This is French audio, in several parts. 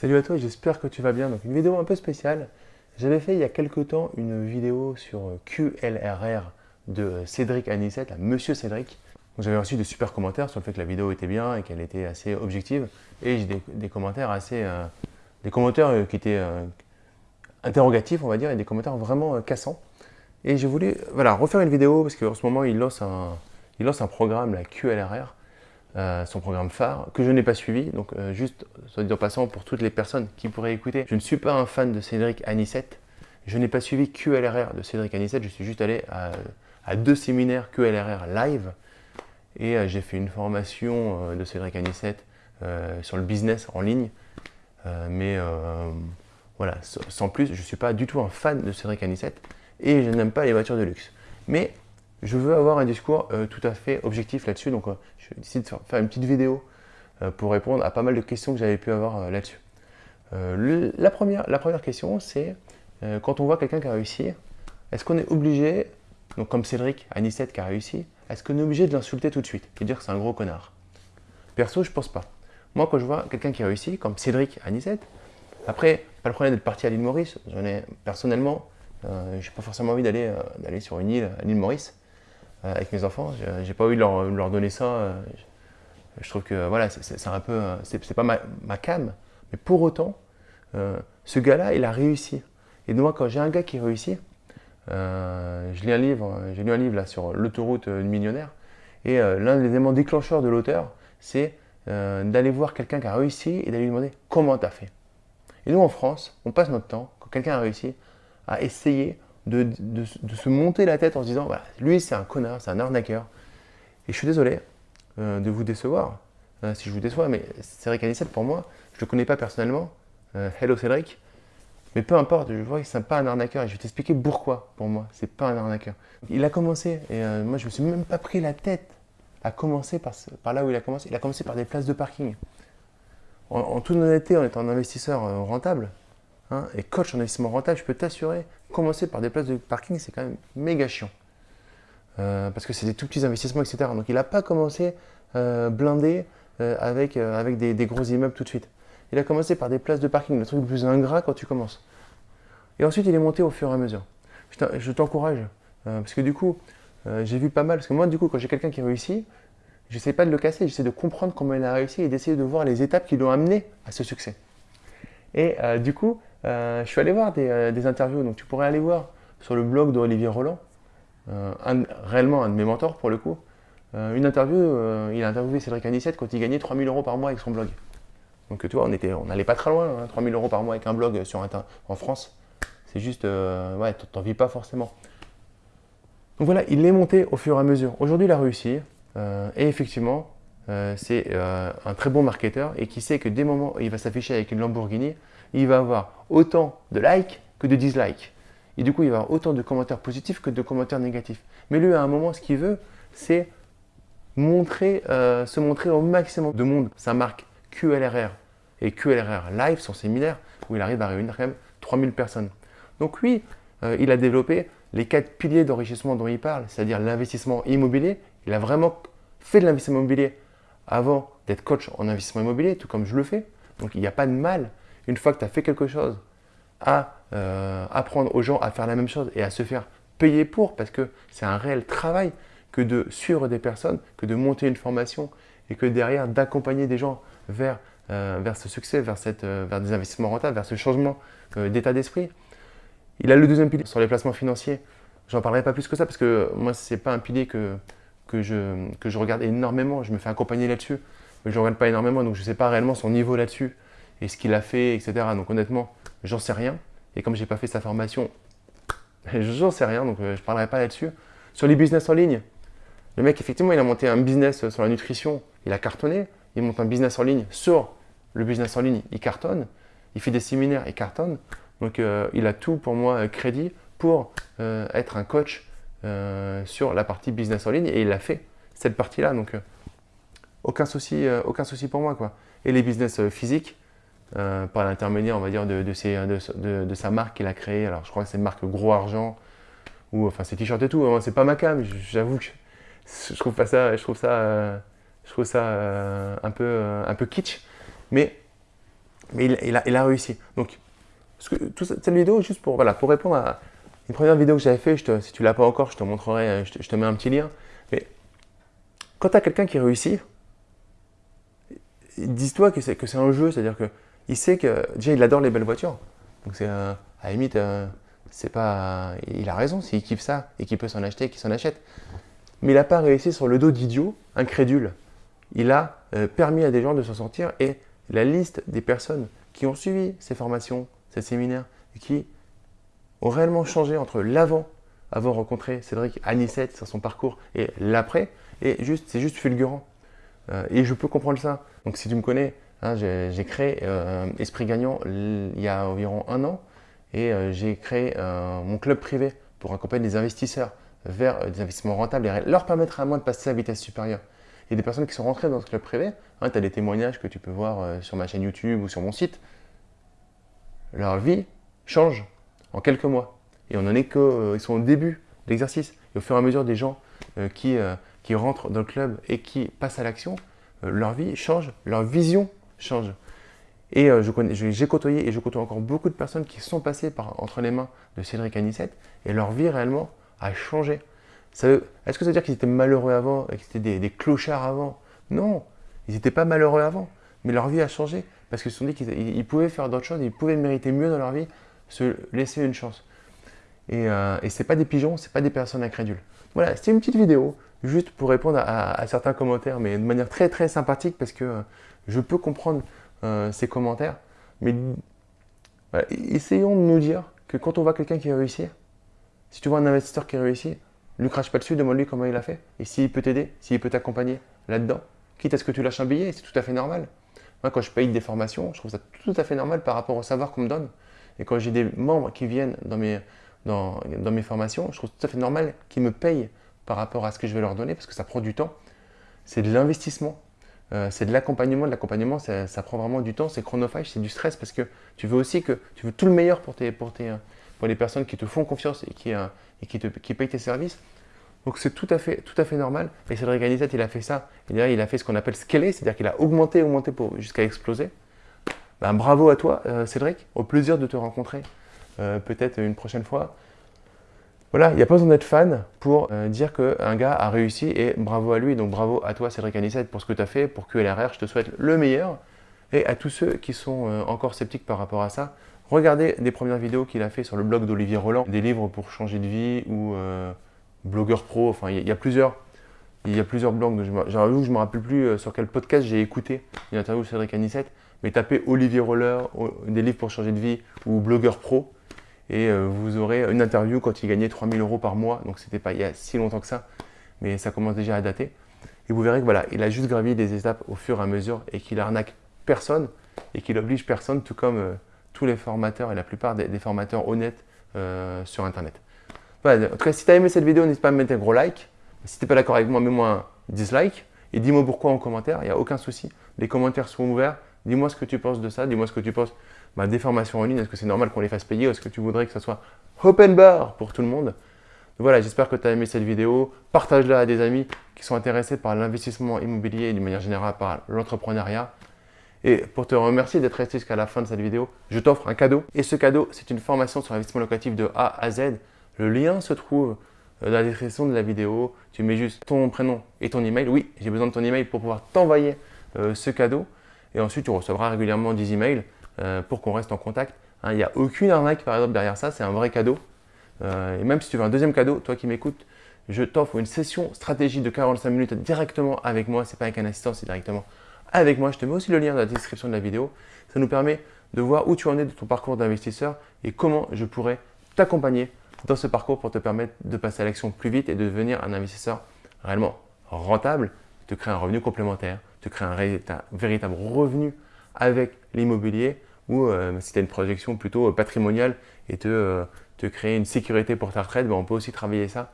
Salut à toi, j'espère que tu vas bien. Donc une vidéo un peu spéciale. J'avais fait il y a quelques temps une vidéo sur QLRR de Cédric Anissette, à Monsieur Cédric. J'avais reçu de super commentaires sur le fait que la vidéo était bien et qu'elle était assez objective. Et j'ai des, commentaires assez, euh, des commentaires euh, qui étaient euh, interrogatifs, on va dire, et des commentaires vraiment cassants. Et je voulais voilà, refaire une vidéo parce qu'en ce moment il lance un, il lance un programme, la QLRR, euh, son programme phare, que je n'ai pas suivi. Donc euh, juste, en passant, pour toutes les personnes qui pourraient écouter, je ne suis pas un fan de Cédric Anissette. Je n'ai pas suivi QLRR de Cédric Anissette, je suis juste allé à, deux séminaires QLRR live. Et euh, j'ai fait une formation de Cédric Anissette sur le business en ligne. mais voilà, sans plus, je ne suis pas du tout un fan de Cédric Anissette. Et je n'aime pas les voitures de luxe. Mais je veux avoir un discours euh, tout à fait objectif là-dessus, donc euh, je décide de faire une petite vidéo euh, pour répondre à pas mal de questions que j'avais pu avoir là-dessus. la, première, la première question, c'est quand on voit quelqu'un qui a réussi, est-ce qu'on est obligé, donc comme Cédric, Anissette qui a réussi, est-ce qu'on est obligé de l'insulter tout de suite et dire que c'est un gros connard? Perso, je pense pas. Moi, quand je vois quelqu'un qui a réussi, comme Cédric Anissette, après, pas le problème d'être parti à l'île Maurice, j'en ai personnellement, je n'ai pas forcément envie d'aller sur une île, à l'île Maurice, avec mes enfants. J'ai pas envie de leur, donner ça. Euh, je trouve que voilà, c'est un peu, euh, c'est pas ma, ma, cam, mais pour autant, ce gars-là, il a réussi. Et moi, quand j'ai un gars qui réussit, je lis un livre, j'ai lu un livre là sur l'autoroute du millionnaire, et l'un des éléments déclencheurs de l'auteur, c'est d'aller voir quelqu'un qui a réussi et d'aller lui demander comment tu as fait. Et nous, en France, on passe notre temps, quand quelqu'un a réussi, à essayer de, se monter la tête en se disant voilà, lui c'est un connard, c'est un arnaqueur. Et je suis désolé euh, de vous décevoir, euh, si je vous déçois, mais Cédric Anissette pour moi, je ne le connais pas personnellement. Euh, hello Cédric. Mais peu importe, je vois que c'est pas un arnaqueur et je vais t'expliquer pourquoi pour moi, c'est pas un arnaqueur. Il a commencé et moi je me suis même pas pris la tête à commencer par, par, là où il a commencé. Il a commencé par des places de parking. En, en toute honnêteté, en étant un investisseur rentable, Hein, et coach en investissement rentable, je peux t'assurer, commencer par des places de parking, c'est quand même méga chiant. Euh, parce que c'est des tout petits investissements, etc. Donc il n'a pas commencé euh, blindé euh, avec, avec des, gros immeubles tout de suite. Il a commencé par des places de parking, le truc le plus ingrat quand tu commences. Et ensuite, il est monté au fur et à mesure. Je t'encourage, parce que du coup, j'ai vu pas mal, parce que moi, du coup, quand j'ai quelqu'un qui réussit, j'essaie pas de le casser, j'essaie de comprendre comment il a réussi et d'essayer de voir les étapes qui l'ont amené à ce succès. Et du coup, je suis allé voir euh, des, interviews, donc tu pourrais aller voir sur le blog d'Olivier Roland, euh, réellement un de mes mentors pour le coup. une interview, il a interviewé Cédric Anissette quand il gagnait 3000 euros par mois avec son blog. Donc tu vois, on n'allait pas très loin, 3000 hein, euros par mois avec un blog sur en France. C'est juste, ouais, t'en vis pas forcément. Donc voilà, il est monté au fur et à mesure. Aujourd'hui, il a réussi. et effectivement, c'est un très bon marketeur et qui sait que dès le moment où il va s'afficher avec une Lamborghini, il va avoir autant de likes que de dislikes. Et du coup, il va avoir autant de commentaires positifs que de commentaires négatifs. Mais lui, à un moment, ce qu'il veut, c'est montrer, euh, se montrer au maximum de monde. Sa marque QLRR et QLRR Live, son séminaire, où il arrive à réunir quand même 3000 personnes. Donc oui, euh, il a développé les quatre piliers d'enrichissement dont il parle, c'est-à-dire l'investissement immobilier. Il a vraiment fait de l'investissement immobilier avant d'être coach en investissement immobilier, tout comme je le fais. Donc il n'y a pas de mal une fois que tu as fait quelque chose, à euh, apprendre aux gens à faire la même chose et à se faire payer pour, parce que c'est un réel travail que de suivre des personnes, que de monter une formation et que derrière d'accompagner des gens vers, euh, vers ce succès, vers, cette, euh, vers des investissements rentables, vers ce changement d'état d'esprit. Il a le deuxième pilier sur les placements financiers. J'en parlerai pas plus que ça parce que moi, ce n'est pas un pilier que, que, je, que je regarde énormément. Je me fais accompagner là-dessus, mais je ne regarde pas énormément, donc je ne sais pas réellement son niveau là-dessus et ce qu'il a fait, etc. Donc honnêtement, j'en sais rien. Et comme je n'ai pas fait sa formation, j'en sais rien, donc euh, je ne parlerai pas là-dessus. Sur les business en ligne, le mec, effectivement, il a monté un business sur la nutrition, il a cartonné. Il monte un business en ligne sur le business en ligne, il cartonne. Il fait des séminaires, il cartonne. Donc euh, il a tout pour moi euh, crédit pour être un coach sur la partie business en ligne et il a fait cette partie-là. Donc aucun, souci, aucun souci pour moi. Quoi. Et les business physiques, euh, par l'intermédiaire, on va dire, de, de, sa marque qu'il a créée. Alors, je crois que c'est une marque Gros Argent, ou enfin, ses t-shirts et tout. Hein, c'est pas ma cam, j'avoue que je, trouve pas ça, je trouve ça, euh, je trouve ça euh, un, peu, un peu kitsch. Mais Mais il, a, il a, réussi. Donc, toute cette vidéo, juste pour, voilà, pour répondre à une première vidéo que j'avais fait, si tu l'as pas encore, je te montrerai, je te, je te, mets un petit lien. Mais quand tu as quelqu'un qui réussit, dis-toi que c'est un jeu, c'est-à-dire qu'il sait que, déjà, il adore les belles voitures. Donc, c'est à la limite, euh, pas, il a raison, s'il kiffe ça et qu'il peut s'en acheter, qu'il s'en achète. Mais il n'a pas réussi sur le dos d'idiots, incrédules. Il a euh, permis à des gens de s'en sortir et la liste des personnes qui ont suivi ces formations, ces séminaires, et qui ont réellement changé entre l'avant, avoir rencontré Cédric à sur son parcours, et l'après, et juste, c'est juste fulgurant. Euh, et je peux comprendre ça. Donc si tu me connais, hein, j'ai créé euh, Esprit Gagnant il y a environ un an, et euh, j'ai créé mon club privé pour accompagner des investisseurs vers des investissements rentables et leur permettre à moi de passer à vitesse supérieure. Il y a des personnes qui sont rentrées dans ce club privé, hein, tu as des témoignages que tu peux voir sur ma chaîne YouTube ou sur mon site, leur vie change en quelques mois. Et on en est qu'ils sont au début de l'exercice. Et au fur et à mesure des gens qui, qui rentrent dans le club et qui passent à l'action, leur vie change, leur vision change. Et euh, j'ai côtoyé et je côtoie encore beaucoup de personnes qui sont passées par, entre les mains de Cédric Anissette et leur vie réellement a changé. Est-ce que ça veut dire qu'ils étaient malheureux avant et qu'ils étaient des, clochards avant? Non, ils n'étaient pas malheureux avant, mais leur vie a changé parce qu'ils se sont dit qu'ils pouvaient faire d'autres choses, ils pouvaient mériter mieux dans leur vie, se laisser une chance. Et, euh, ce n'est pas des pigeons, ce n'est pas des personnes incrédules. Voilà, c'était une petite vidéo, juste pour répondre à, certains commentaires, mais de manière très très sympathique parce que euh, je peux comprendre euh, ces commentaires. Mais essayons de nous dire que quand on voit quelqu'un qui réussit, si tu vois un investisseur qui réussit, ne lui crache pas dessus, demande-lui comment il a fait. Et s'il peut t'aider, s'il peut t'accompagner là-dedans, quitte à ce que tu lâches un billet, c'est tout à fait normal. Moi, quand je paye des formations, je trouve ça tout à fait normal par rapport au savoir qu'on me donne. Et quand j'ai des membres qui viennent dans mes, dans, dans mes formations, je trouve tout à fait normal qu'ils me payent par rapport à ce que je vais leur donner parce que ça prend du temps. C'est de l'investissement, euh, c'est de l'accompagnement. De l'accompagnement, ça, prend vraiment du temps, c'est chronophage, c'est du stress parce que tu veux aussi que tu veux tout le meilleur pour, tes, pour, tes, pour les personnes qui te font confiance et qui, euh, et qui, te, qui payent tes services. Donc c'est tout, à fait, tout à fait normal. Et Cédric Anisette, il a fait ça. Il a fait ce qu'on appelle scaler, c'est-à-dire qu'il a augmenté, augmenté jusqu'à exploser. Ben, bravo à toi, euh, Cédric. Au plaisir de te rencontrer peut-être une prochaine fois. Voilà, il n'y a pas besoin d'être fan pour euh, dire qu'un gars a réussi et bravo à lui. Donc bravo à toi Cédric Anissette pour ce que tu as fait, pour QLRR, je te souhaite le meilleur. Et à tous ceux qui sont euh, encore sceptiques par rapport à ça, regardez des premières vidéos qu'il a fait sur le blog d'Olivier Roland, des livres pour changer de vie ou euh, blogueur pro, enfin il y, a plusieurs. Il y a plusieurs blogs, j'avoue que je ne me rappelle plus sur quel podcast j'ai écouté une interview de Cédric Anissette, mais tapez Olivier Roller, des livres pour changer de vie ou blogueur pro, et euh, vous aurez une interview quand il gagnait 3000 euros par mois, donc c'était pas il y a si longtemps que ça, mais ça commence déjà à dater. Et vous verrez que voilà, il a juste gravi des étapes au fur et à mesure et qu'il arnaque personne et qu'il oblige personne, tout comme euh, tous les formateurs et la plupart des, formateurs honnêtes euh, sur Internet. En tout cas, si tu as aimé cette vidéo, n'hésite pas à me mettre un gros like. Si tu n'es pas d'accord avec moi, mets-moi un dislike et dis-moi pourquoi en commentaire, il n'y a aucun souci. Les commentaires sont ouverts. Dis-moi ce que tu penses de ça, dis-moi ce que tu penses bah, des formations en ligne, est-ce que c'est normal qu'on les fasse payer ou est-ce que tu voudrais que ça soit open bar pour tout le monde? Voilà, j'espère que tu as aimé cette vidéo. Partage-la à des amis qui sont intéressés par l'investissement immobilier et d'une manière générale par l'entrepreneuriat. Et pour te remercier d'être resté jusqu'à la fin de cette vidéo, je t'offre un cadeau. Et ce cadeau, c'est une formation sur l'investissement locatif de A à Z. Le lien se trouve euh, dans la description de la vidéo. Tu mets juste ton prénom et ton email. Oui, j'ai besoin de ton email pour pouvoir t'envoyer euh, ce cadeau. Et ensuite, tu recevras régulièrement 10 emails euh, pour qu'on reste en contact. Hein, il n'y a aucune arnaque par exemple derrière ça, c'est un vrai cadeau. Euh, et même si tu veux un deuxième cadeau, toi qui m'écoutes, je t'offre une session stratégie de 45 minutes directement avec moi. C'est pas avec un assistant, c'est directement avec moi. Je te mets aussi le lien dans la description de la vidéo. Ça nous permet de voir où tu en es de ton parcours d'investisseur et comment je pourrais t'accompagner dans ce parcours pour te permettre de passer à l'action plus vite et de devenir un investisseur réellement rentable, te créer un revenu complémentaire, te créer un véritable revenu avec l'immobilier ou euh, si tu as une projection plutôt euh, patrimoniale et te, euh, te créer une sécurité pour ta retraite, ben, on peut aussi travailler ça.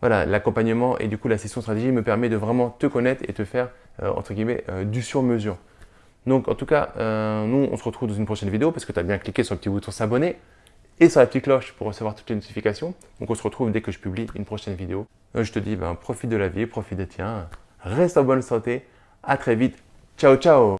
Voilà, l'accompagnement et du coup la session stratégie me permet de vraiment te connaître et te faire, entre guillemets, du sur-mesure. Donc en tout cas, nous on se retrouve dans une prochaine vidéo parce que tu as bien cliqué sur le petit bouton s'abonner et sur la petite cloche pour recevoir toutes les notifications. Donc on se retrouve dès que je publie une prochaine vidéo. je te dis, ben, profite de la vie, profite des tiens, reste en bonne santé, à très vite, ciao ciao